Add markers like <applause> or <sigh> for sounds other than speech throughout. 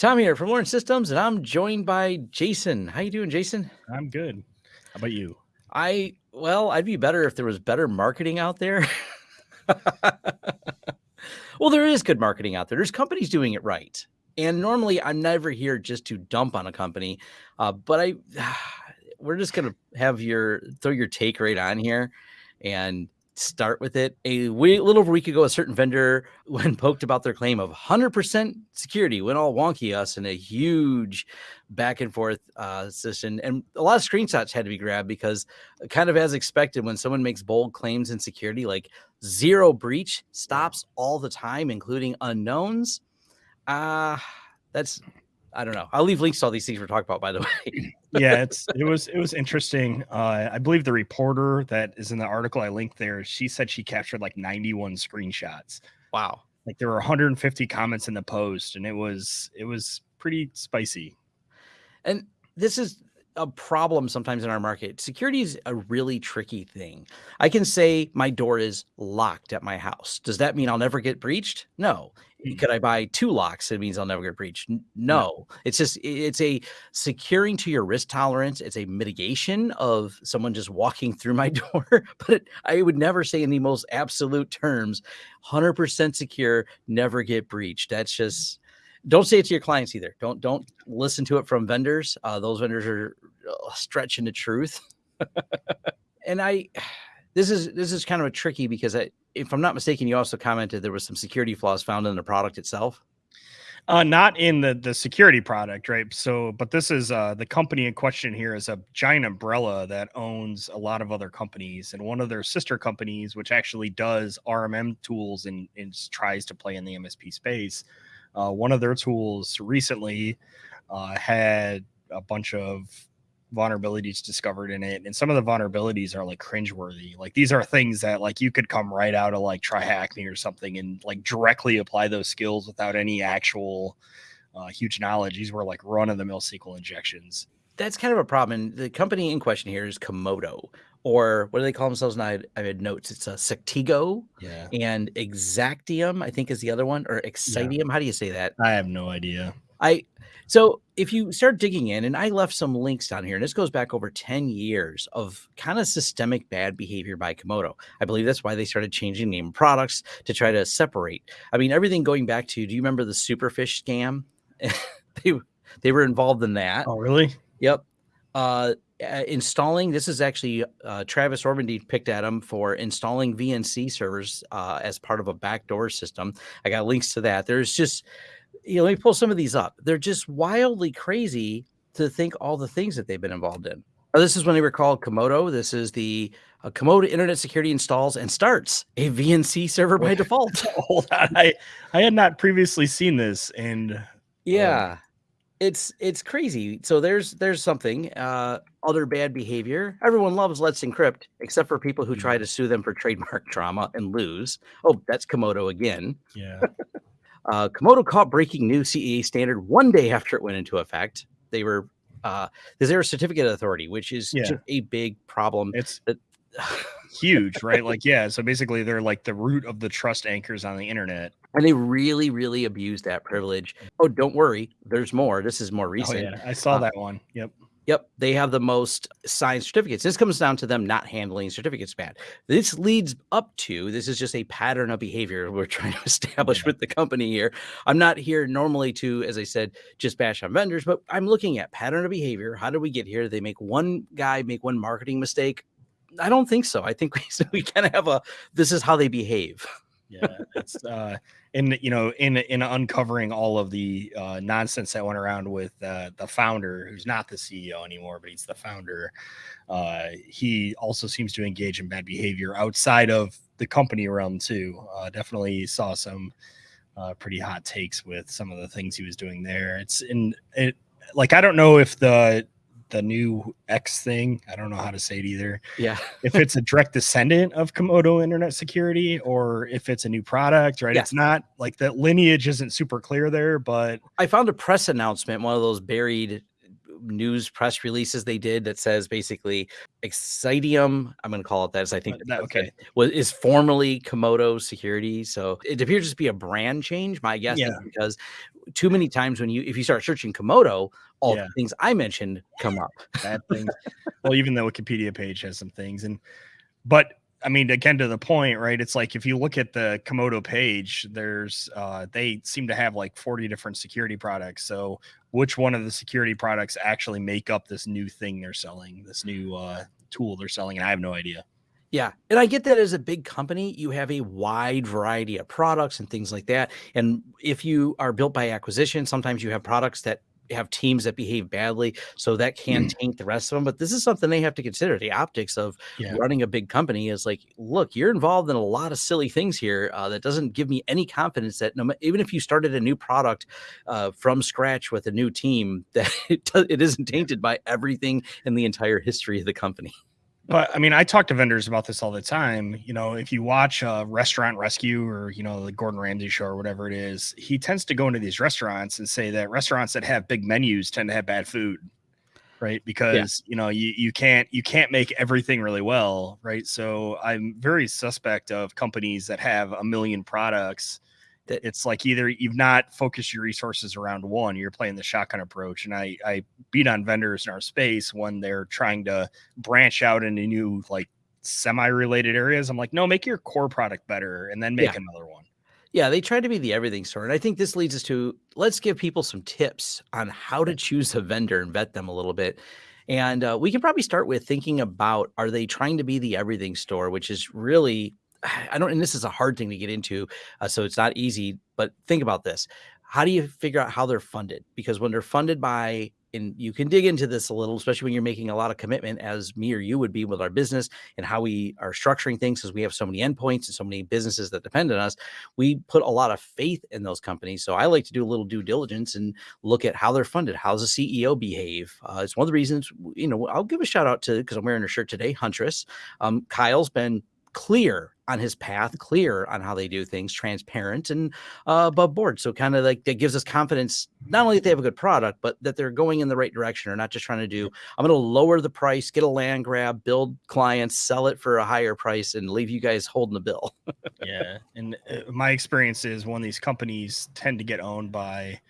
Tom here from Lawrence Systems, and I'm joined by Jason. How you doing, Jason? I'm good. How about you? I well, I'd be better if there was better marketing out there. <laughs> well, there is good marketing out there. There's companies doing it right. And normally I'm never here just to dump on a company. Uh, but I <sighs> we're just gonna have your throw your take right on here and start with it. A little over a week ago, a certain vendor, <laughs> when poked about their claim of 100% security, went all wonky us in a huge back and forth uh, session. And a lot of screenshots had to be grabbed because, uh, kind of as expected, when someone makes bold claims in security, like zero breach stops all the time, including unknowns. Uh, that's I don't know. I'll leave links to all these things we're talking about, by the <laughs> way. Yeah, it's it was it was interesting. Uh, I believe the reporter that is in the article I linked there, she said she captured like 91 screenshots. Wow. Like there were 150 comments in the post, and it was it was pretty spicy. And this is a problem sometimes in our market. Security is a really tricky thing. I can say my door is locked at my house. Does that mean I'll never get breached? No. Mm. Could I buy two locks? It means I'll never get breached. No. no. It's just it's a securing to your risk tolerance. It's a mitigation of someone just walking through my <laughs> door. but I would never say in the most absolute terms, 100% secure, never get breached. That's just don't say it to your clients either. Don't don't listen to it from vendors. Uh, those vendors are uh, stretching the truth. and I, this is this is kind of a tricky because I, if I'm not mistaken, you also commented there was some security flaws found in the product itself. Uh, not in the the security product, right? So, but this is uh, the company in question here is a giant umbrella that owns a lot of other companies, and one of their sister companies, which actually does RMM tools and, and tries to play in the MSP space, uh, one of their tools recently uh, had a bunch of vulnerabilities discovered in it and some of the vulnerabilities are like cringeworthy. Like these are things that like you could come right out of like try TryHackMe or something and like directly apply those skills without any actual uh, huge knowledge. These were like run-of-the-mill sql injections. That's kind of a problem and the company in question here is Comodo or what do they call themselves? And I, I had notes. It's a Sectigo yeah. and Exactium, I think is the other one, or Xcitium. Yeah. How do you say that? I have no idea. I so if you start digging in, and I left some links down here, and this goes back over 10 years of kind of systemic bad behavior by Comodo. I believe that's why they started changing name products to try to separate. I mean, everything going back to do you remember the superfish scam? <laughs> they they were involved in that. Oh, really? Yep. Uh, uh, installing this is actually uh, Tavis Ormandy picked at him for installing VNC servers uh, as part of a backdoor system. I got links to that. There's just, you know, let me pull some of these up. They're just wildly crazy to think all the things that they've been involved in. Oh, this is when they were called Comodo. This is the uh, Comodo Internet Security installs and starts a VNC server by default. <laughs> Hold on, I I had not previously seen this, and um, yeah, it's it's crazy. So there's there's something uh, other bad behavior. Everyone loves Let's Encrypt, except for people who try mm-hmm. to sue them for trademark <laughs> trauma and lose. Oh, that's Comodo again. Yeah. <laughs> uh, Comodo caught breaking new CAA standard one day after it went into effect. They were uh, is there a certificate authority, which is yeah. a big problem. It's that huge, right? Like, yeah. So basically, they're like the root of the trust anchors on the internet. And they really, really abuse that privilege. Oh, don't worry. There's more. This is more recent. Oh, yeah. I saw uh, that one. Yep. Yep. They have the most signed certificates. This comes down to them not handling certificates bad. This leads up to this is just a pattern of behavior we're trying to <laughs> establish yeah. with the company here. I'm not here normally to, as I said, just bash on vendors, but I'm looking at pattern of behavior. How did we get here? They make one guy make one marketing mistake. I don't think so. I think <laughs> we we kind of have a this is how they behave. yeah, it's uh, in you know in in uncovering all of the uh, nonsense that went around with uh, the founder, who's not the CEO anymore, but he's the founder. Uh, he also seems to engage in bad behavior outside of the company realm too. Uh, definitely saw some uh, pretty hot takes with some of the things he was doing there. It's in it like I don't know if the the new X thing. I don't know how to say it either. Yeah. if it's a direct descendant of Comodo Internet Security or if it's a new product, right? Yeah. It's not like the lineage isn't super clear there, but I found a press announcement, one of those buried news press releases they did that says basically Xcitium, I'm going to call it that as I think Uh, that- okay. was is formerly Comodo Security. So it appears to be a brand change. My guess is because too many times when you if you start searching Comodo, all Yeah. the things I mentioned come up. bad things. <laughs> well, even the Wikipedia page has some things, and but I mean, again to the point, right? It's like if you look at the Comodo page, there's uh, they seem to have like 40 different security products. So which one of the security products actually make up this new thing they're selling, this new uh, tool they're selling? And I have no idea. Yeah. And I get that as a big company, you have a wide variety of products and things like that. And if you are built by acquisition, sometimes you have products that have teams that behave badly. So that can taint the rest of them. But this is something they have to consider. The optics of Yeah. running a big company is like, look, you're involved in a lot of silly things here uh, that doesn't give me any confidence that no, even if you started a new product uh, from scratch with a new team, <laughs> that it, it isn't tainted by everything in the entire history of the company. But I mean, I talk to vendors about this all the time. You know, if you watch uh, Restaurant Rescue or you know the Gordon Ramsay show or whatever it is, he tends to go into these restaurants and say that restaurants that have big menus tend to have bad food, right? Because you know you you can't you can't make everything really well, right? So I'm very suspect of companies that have a million products. That it's like either you've not focused your resources around one, you're playing the shotgun approach, and I I beat on vendors in our space when they're trying to branch out into new like semi-related areas. I'm like, no, make your core product better and then make Yeah. another one. Yeah, they try to be the everything store. And I think this leads us to let's give people some tips on how to choose a vendor and vet them a little bit. And uh, we can probably start with thinking about are they trying to be the everything store, which is really, <sighs> I don't, and this is a hard thing to get into. Uh, so it's not easy, but think about this. How do you figure out how they're funded? Because when they're funded by, and you can dig into this a little, especially when you're making a lot of commitment, as me or you would be with our business and how we are structuring things, because we have so many endpoints and so many businesses that depend on us we put a lot of faith in those companies. So I like to do a little due diligence and look at how they're funded. How's the CEO behave? Uh, it's one of the reasons, you know, I'll give a shout out to because I'm wearing a shirt today, Huntress. Um, Kyle's been clear on his path, clear on how they do things, transparent and uh, above board. So kind of like that gives us confidence, not only that they have a good product, but that they're going in the right direction or not just trying to do, I'm going to lower the price, get a land grab, build clients, sell it for a higher price and leave you guys holding the bill. yeah and <laughs> uh, my experience is when these companies tend to get owned by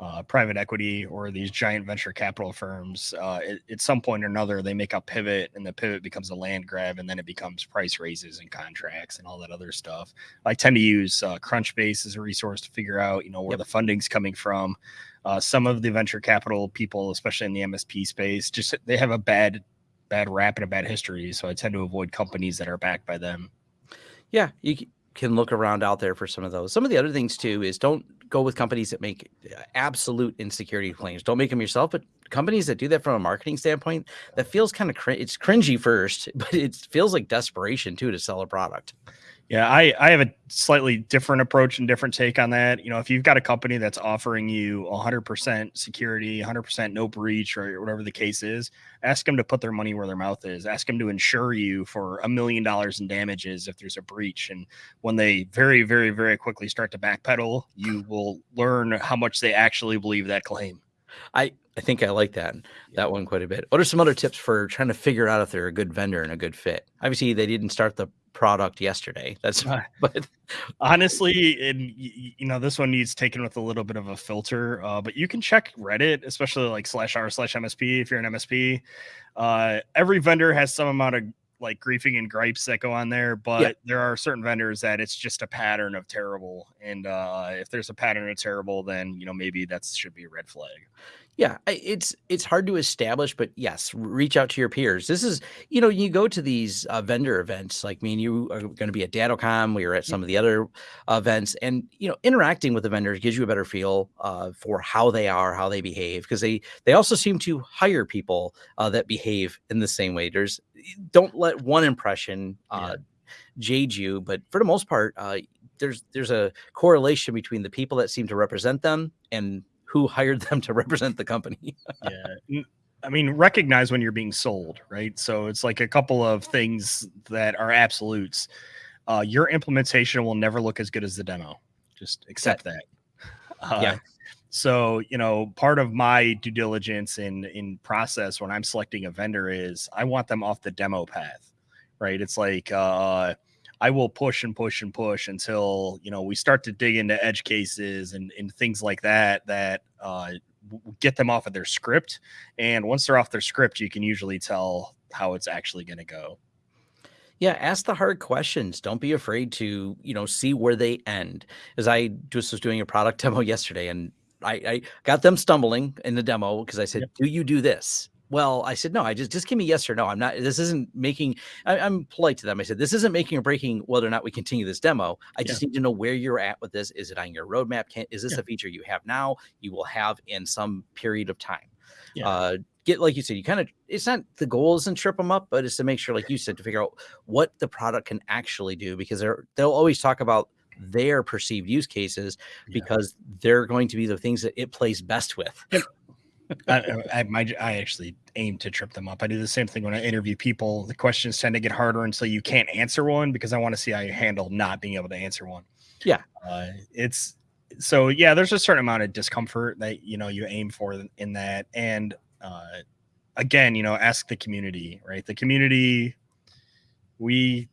uh, private equity or these giant venture capital firms uh, at, at some point or another they make a pivot and the pivot becomes a land grab and then it becomes price raises and contracts and all that other stuff. I tend to use uh, crunchbase as a resource to figure out you know where Yep. the funding's coming from. Uh, some of the venture capital people especially in the msp space just they have a bad bad rap and a bad history so i tend to avoid companies that are backed by them. Yeah, you can look around out there for some of those. Some of the other things too is don't go with companies that make uh, absolute insecurity claims. Don't make them yourself, but companies that do that from a marketing standpoint, that feels kind of cr- it's cringy first, <laughs> but it feels like desperation too to sell a product. Yeah, I, I have a slightly different approach and different take on that. You know, if you've got a company that's offering you 100% security, 100% no breach, or whatever the case is, ask them to put their money where their mouth is. Ask them to insure you for a million dollars in damages if there's a breach. And when they very, very, very quickly start to backpedal, you will learn how much they actually believe that claim. I I think I like that that one quite a bit. What are some other tips for trying to figure out if they're a good vendor and a good fit? Obviously, they didn't start the product yesterday. That's Uh, <laughs> but honestly and you know this one needs taken with a little bit of a filter uh, but you can check reddit especially like slash r slash msp if you're an msp uh, every vendor has some amount of like griefing and gripes that go on there but there are certain vendors that it's just a pattern of terrible and uh, if there's a pattern of terrible then you know maybe that should be a red flag Yeah, it's it's hard to establish, but yes, reach out to your peers. This is, you know, you go to these uh, vendor events, like me and you are going to be at DattoCon. We were at some of the other events, and you know, interacting with the vendors gives you a better feel uh, for how they are, how they behave, because they they also seem to hire people uh, that behave in the same way. There's don't let one impression uh, jade you, but for the most part, uh, there's there's a correlation between the people that seem to represent them and who hired them to <laughs> represent the company. yeah i mean recognize when you're being sold right so it's like a couple of things that are absolutes uh, your implementation will never look as good as the demo just accept that uh, Yeah. So, you know, part of my due diligence in in process when I'm selecting a vendor is I want them off the demo path, right? It's like uh I will push and push and push until you know we start to dig into edge cases and, and things like that that uh, get them off of their script. And once they're off their script, you can usually tell how it's actually going to go. Yeah, ask the hard questions. Don't be afraid to, you know, see where they end. As I just was doing a product <laughs> demo yesterday, and I, I got them stumbling in the demo because I said, yep. "Do you do this?" Well, I said, no, I just, just give me yes or no. I'm not, this isn't making, I, am polite to them. I said, this isn't making or breaking whether or not we continue this demo. I just need to know where you're at with this. Is it on your roadmap? Can, is this yeah. a feature you have now? You will have in some period of time. Yeah. Uh, get, like you said, you kind of, it's not the goal isn't trip them up, but it's to make sure, like you said, to figure out what the product can actually do because they're, they'll always talk about their perceived use cases yeah. because they're going to be the things that it plays best with. I, I, my, I actually aim to trip them up. I do the same thing when I interview people. The questions tend to get harder until you can't answer one because I want to see how you handle not being able to answer one. Yeah, uh, it's so yeah. There's a certain amount of discomfort that you know you aim for in that, and uh, again, you know, ask the community. Right, the community. We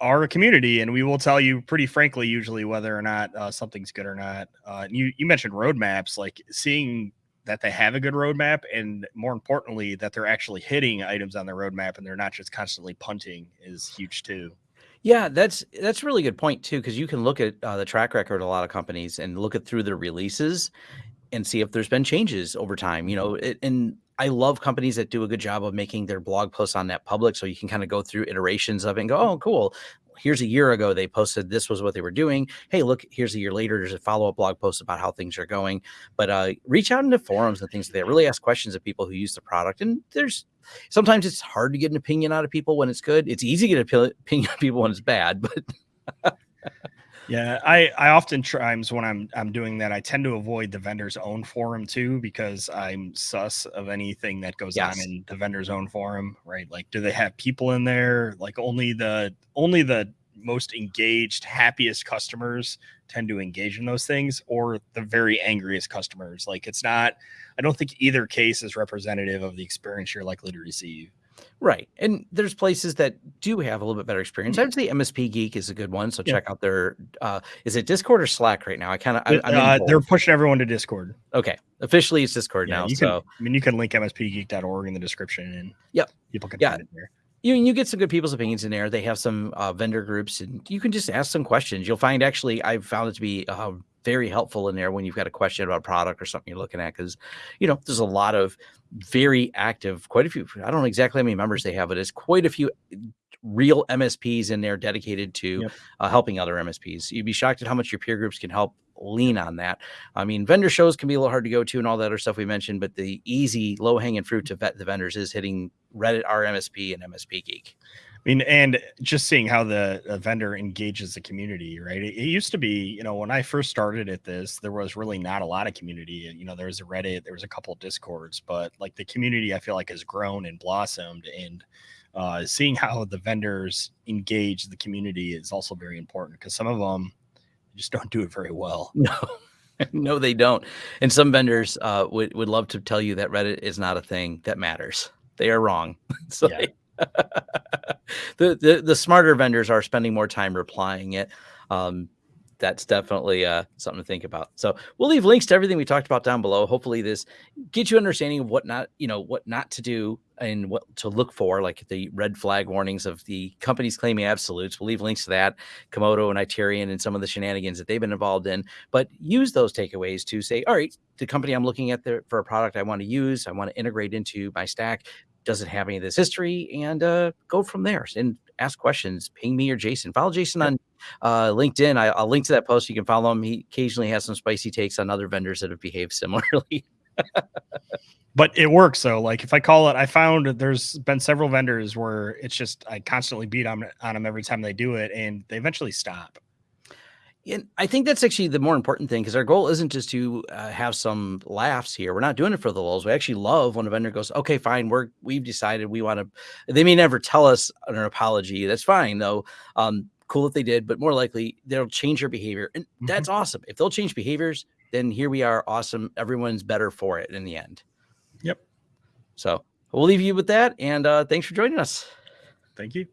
are a community, and we will tell you pretty frankly, usually whether or not uh, something's good or not. Uh, you you mentioned roadmaps, like seeing that they have a good roadmap and more importantly that they're actually hitting items on their roadmap and they're not just constantly punting is huge too. Yeah that's that's a really good point too because you can look at uh, the track record of a lot of companies and look at through their releases and see if there's been changes over time you know it, and i love companies that do a good job of making their blog posts on that public so you can kind of go through iterations of it and go oh cool here's a year ago they posted this was what they were doing. Hey look here's a year later there's a follow-up blog post about how things are going. But uh, reach out into forums and things like that. Really ask questions of people who use the product. And there's sometimes it's hard to get an opinion out of people when it's good. It's easy to get an <laughs> opinion of people when it's bad but <laughs> Yeah, I I often times when I'm I'm doing that, I tend to avoid the vendor's own forum too because I'm sus of anything that goes yes. on in the vendor's own forum, right? Like, do they have people in there? Like, only the only the most engaged, happiest customers tend to engage in those things, or the very angriest customers. Like, it's not. I don't think either case is representative of the experience you're likely to receive. Right. And there's places that do have a little bit better experience. I would say MSP Geek is a good one. So yeah. check out their uh is it Discord or Slack right now? I kind of uh, they're pushing everyone to Discord. Okay. Officially it's Discord yeah, now. You so can, I mean you can link mspgeek.org in the description and yep. people can yeah. find it there. You you get some good people's opinions in there. They have some uh, vendor groups and you can just ask some questions. You'll find actually I've found it to be uh, very helpful in there when you've got a question about a product or something you're looking at because you know there's a lot of very active quite a few i don't know exactly how many members they have but it's quite a few real msps in there dedicated to yep. uh, helping other msps you'd be shocked at how much your peer groups can help lean on that. I mean vendor shows can be a little hard to go to and all that other stuff we mentioned but the easy low hanging fruit to vet the vendors is hitting reddit our msp and msp geek I mean, and just seeing how the, vendor engages the community, right? It, it, used to be, you know, when I first started at this, there was really not a lot of community. You know, there was a Reddit, there was a couple of Discords, but like the community, I feel like has grown and blossomed. And uh, seeing how the vendors engage the community is also very important because some of them just don't do it very well. <laughs> No. no, they don't. And some vendors uh, would, would love to tell you that Reddit is not a thing that matters. They are wrong. <laughs> so yeah. they, <laughs> the, the the smarter vendors are spending more time replying it. Um, that's definitely uh, something to think about. So we'll leave links to everything we talked about down below. Hopefully, this gets you understanding of what not, you know, what not to do and what to look for, like the red flag warnings of the companies claiming absolutes. We'll leave links to that, Comodo and Itarian, and some of the shenanigans that they've been involved in. But use those takeaways to say, all right, the company I'm looking at there for a product I want to use, I want to integrate into my stack doesn't have any of this history and uh, go from there and ask questions. Ping me or Jason. Follow Jason on uh, LinkedIn. I, will link to that post. You can follow him. He occasionally has some spicy takes on other vendors that have behaved similarly. but it works though. Like if I call it, I found there's been several vendors where it's just I constantly beat on, on them every time they do it, and they eventually stop. And I think that's actually the more important thing because our goal isn't just to uh, have some laughs here. We're not doing it for the lulls. We actually love when a vendor goes, "Okay, fine, we're we've decided we want to." They may never tell us an apology. That's fine though. Um, cool if they did, but more likely they'll change their behavior, and mm-hmm. that's awesome. If they'll change behaviors, then here we are. Awesome. Everyone's better for it in the end. Yep. So we'll leave you with that. And uh, thanks for joining us. Thank you.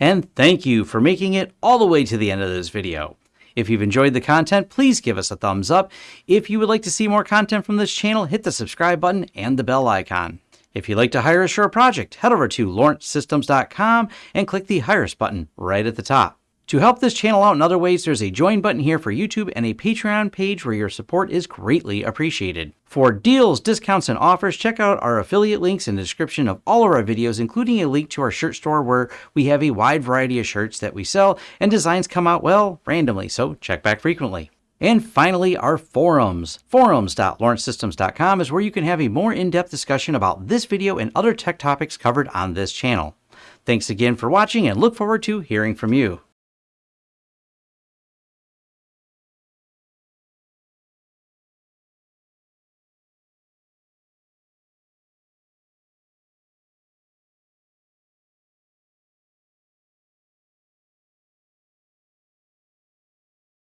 And thank you for making it all the way to the end of this video. If you've enjoyed the content, please give us a thumbs up. If you would like to see more content from this channel, hit the subscribe button and the bell icon. If you'd like to hire a project, head over to lawrencesystems.com and click the Hire Us button right at the top. To help this channel out in other ways, there's a join button here for YouTube and a Patreon page where your support is greatly appreciated. For deals, discounts, and offers, check out our affiliate links in the description of all of our videos, including a link to our shirt store where we have a wide variety of shirts that we sell and designs come out, well, randomly, so check back frequently. And finally, our forums. Forums.lawrencesystems.com is where you can have a more in-depth discussion about this video and other tech topics covered on this channel. Thanks again for watching and look forward to hearing from you.